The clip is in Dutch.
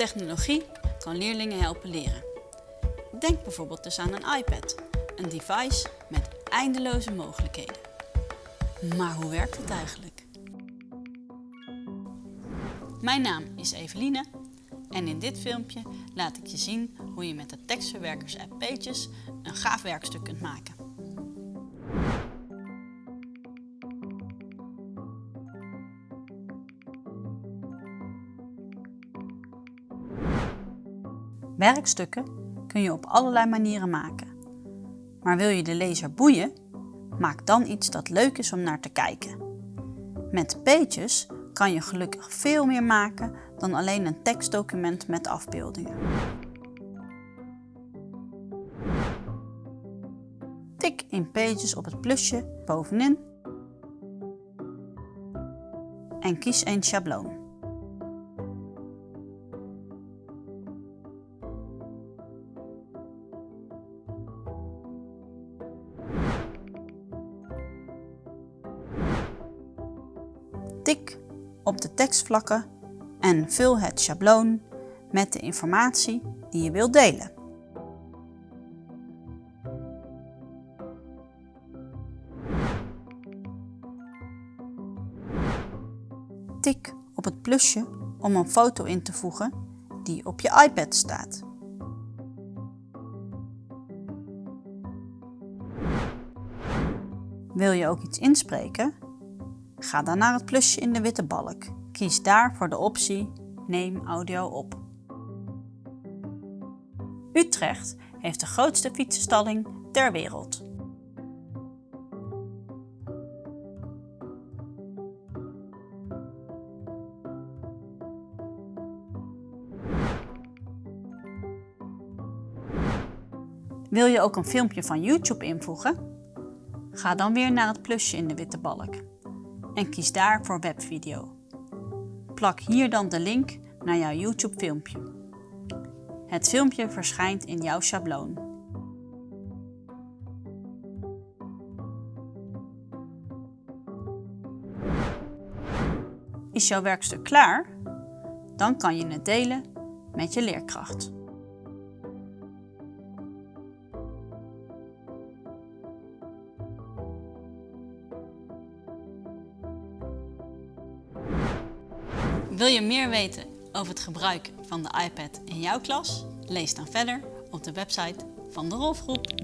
Technologie kan leerlingen helpen leren. Denk bijvoorbeeld dus aan een iPad, een device met eindeloze mogelijkheden. Maar hoe werkt het eigenlijk? Mijn naam is Eveline en in dit filmpje laat ik je zien hoe je met de tekstverwerkers app Pages een gaaf werkstuk kunt maken. Werkstukken kun je op allerlei manieren maken. Maar wil je de lezer boeien? Maak dan iets dat leuk is om naar te kijken. Met Pages kan je gelukkig veel meer maken dan alleen een tekstdocument met afbeeldingen. Tik in Pages op het plusje bovenin en kies een schabloon. Tik op de tekstvlakken en vul het schabloon met de informatie die je wilt delen. Tik op het plusje om een foto in te voegen die op je iPad staat. Wil je ook iets inspreken? Ga dan naar het plusje in de witte balk. Kies daar voor de optie Neem audio op. Utrecht heeft de grootste fietsenstalling ter wereld. Wil je ook een filmpje van YouTube invoegen? Ga dan weer naar het plusje in de witte balk en kies daar voor webvideo. Plak hier dan de link naar jouw YouTube filmpje. Het filmpje verschijnt in jouw schabloon. Is jouw werkstuk klaar? Dan kan je het delen met je leerkracht. Wil je meer weten over het gebruik van de iPad in jouw klas? Lees dan verder op de website van de Rolfgroep.